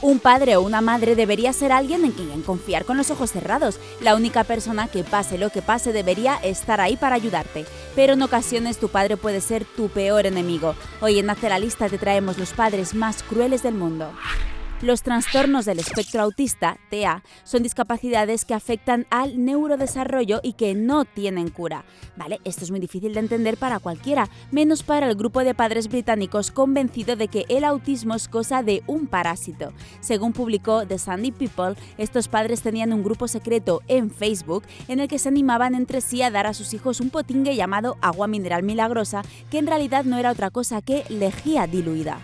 Un padre o una madre debería ser alguien en quien confiar con los ojos cerrados. La única persona que pase lo que pase debería estar ahí para ayudarte. Pero en ocasiones tu padre puede ser tu peor enemigo. Hoy en Hace la Lista te traemos los padres más crueles del mundo. Los trastornos del espectro autista, TEA, son discapacidades que afectan al neurodesarrollo y que no tienen cura. Vale, esto es muy difícil de entender para cualquiera, menos para el grupo de padres británicos convencido de que el autismo es cosa de un parásito. Según publicó The Sandy People, estos padres tenían un grupo secreto en Facebook en el que se animaban entre sí a dar a sus hijos un potingue llamado agua mineral milagrosa, que en realidad no era otra cosa que lejía diluida.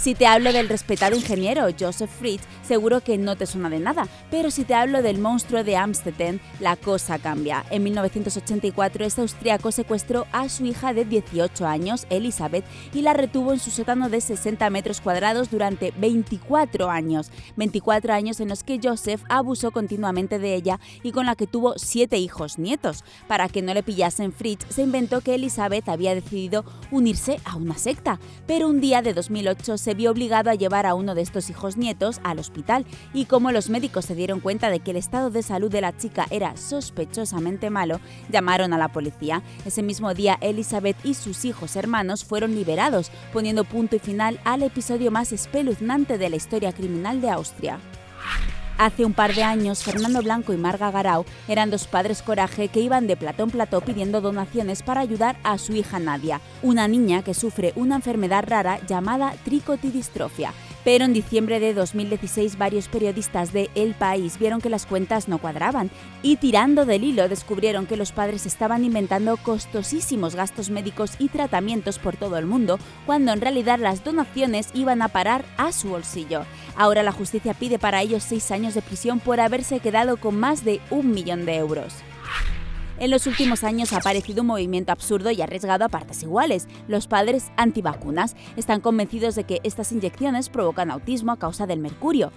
Si te hablo del respetado ingeniero Joseph Fritz, seguro que no te suena de nada, pero si te hablo del monstruo de Amstetten, la cosa cambia. En 1984, este austriaco secuestró a su hija de 18 años, Elizabeth, y la retuvo en su sótano de 60 metros cuadrados durante 24 años. 24 años en los que Joseph abusó continuamente de ella y con la que tuvo siete hijos nietos. Para que no le pillasen Fritz, se inventó que Elizabeth había decidido unirse a una secta, pero un día de 2008 se se vio obligado a llevar a uno de estos hijos nietos al hospital y como los médicos se dieron cuenta de que el estado de salud de la chica era sospechosamente malo, llamaron a la policía. Ese mismo día Elizabeth y sus hijos hermanos fueron liberados, poniendo punto y final al episodio más espeluznante de la historia criminal de Austria. Hace un par de años, Fernando Blanco y Marga Garau eran dos padres coraje que iban de platón en plató pidiendo donaciones para ayudar a su hija Nadia, una niña que sufre una enfermedad rara llamada tricotidistrofia pero en diciembre de 2016 varios periodistas de El País vieron que las cuentas no cuadraban y tirando del hilo descubrieron que los padres estaban inventando costosísimos gastos médicos y tratamientos por todo el mundo, cuando en realidad las donaciones iban a parar a su bolsillo. Ahora la justicia pide para ellos seis años de prisión por haberse quedado con más de un millón de euros. En los últimos años ha aparecido un movimiento absurdo y arriesgado a partes iguales. Los padres antivacunas están convencidos de que estas inyecciones provocan autismo a causa del mercurio.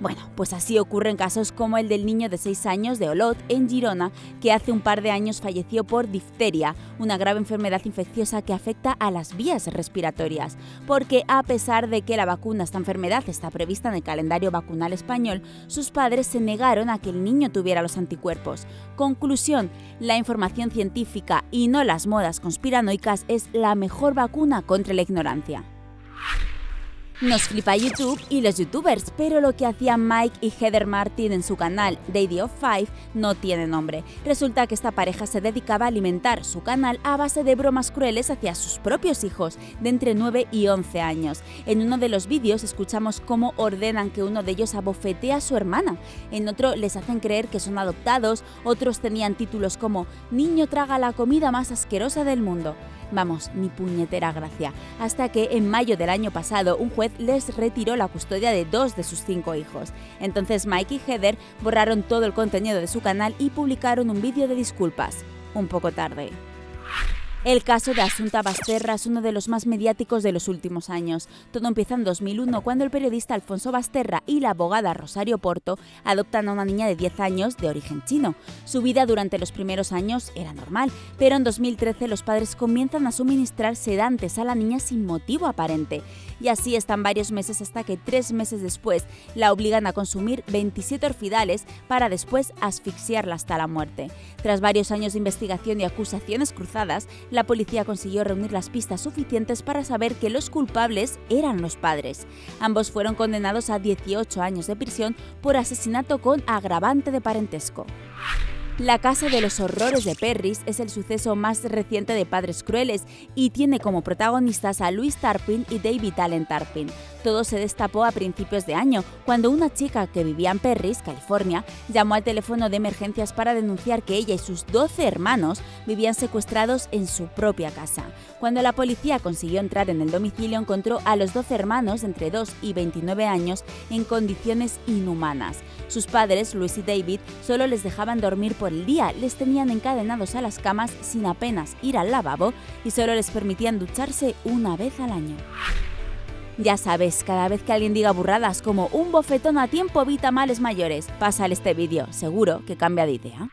Bueno, pues así ocurren casos como el del niño de 6 años de Olot, en Girona, que hace un par de años falleció por difteria, una grave enfermedad infecciosa que afecta a las vías respiratorias. Porque a pesar de que la vacuna a esta enfermedad está prevista en el calendario vacunal español, sus padres se negaron a que el niño tuviera los anticuerpos. Conclusión, la información científica y no las modas conspiranoicas es la mejor vacuna contra la ignorancia. Nos flipa YouTube y los youtubers, pero lo que hacían Mike y Heather Martin en su canal Daddy of Five no tiene nombre. Resulta que esta pareja se dedicaba a alimentar su canal a base de bromas crueles hacia sus propios hijos, de entre 9 y 11 años. En uno de los vídeos escuchamos cómo ordenan que uno de ellos abofetee a su hermana. En otro les hacen creer que son adoptados, otros tenían títulos como Niño traga la comida más asquerosa del mundo. Vamos, ni puñetera gracia. Hasta que en mayo del año pasado un juez les retiró la custodia de dos de sus cinco hijos. Entonces Mike y Heather borraron todo el contenido de su canal y publicaron un vídeo de disculpas. Un poco tarde. El caso de Asunta Basterra es uno de los más mediáticos de los últimos años. Todo empieza en 2001 cuando el periodista Alfonso Basterra y la abogada Rosario Porto adoptan a una niña de 10 años de origen chino. Su vida durante los primeros años era normal, pero en 2013 los padres comienzan a suministrar sedantes a la niña sin motivo aparente. Y así están varios meses hasta que tres meses después la obligan a consumir 27 orfidales para después asfixiarla hasta la muerte. Tras varios años de investigación y acusaciones cruzadas, la policía consiguió reunir las pistas suficientes para saber que los culpables eran los padres. Ambos fueron condenados a 18 años de prisión por asesinato con agravante de parentesco. La Casa de los Horrores de Perris es el suceso más reciente de Padres Crueles y tiene como protagonistas a Louis Tarpin y David Allen Tarpin. Todo se destapó a principios de año, cuando una chica que vivía en Perris, California, llamó al teléfono de emergencias para denunciar que ella y sus 12 hermanos vivían secuestrados en su propia casa. Cuando la policía consiguió entrar en el domicilio, encontró a los 12 hermanos entre 2 y 29 años en condiciones inhumanas. Sus padres, Luis y David, solo les dejaban dormir por el día, les tenían encadenados a las camas sin apenas ir al lavabo y solo les permitían ducharse una vez al año. Ya sabes, cada vez que alguien diga burradas como un bofetón a tiempo evita males mayores, pásale este vídeo, seguro que cambia de idea.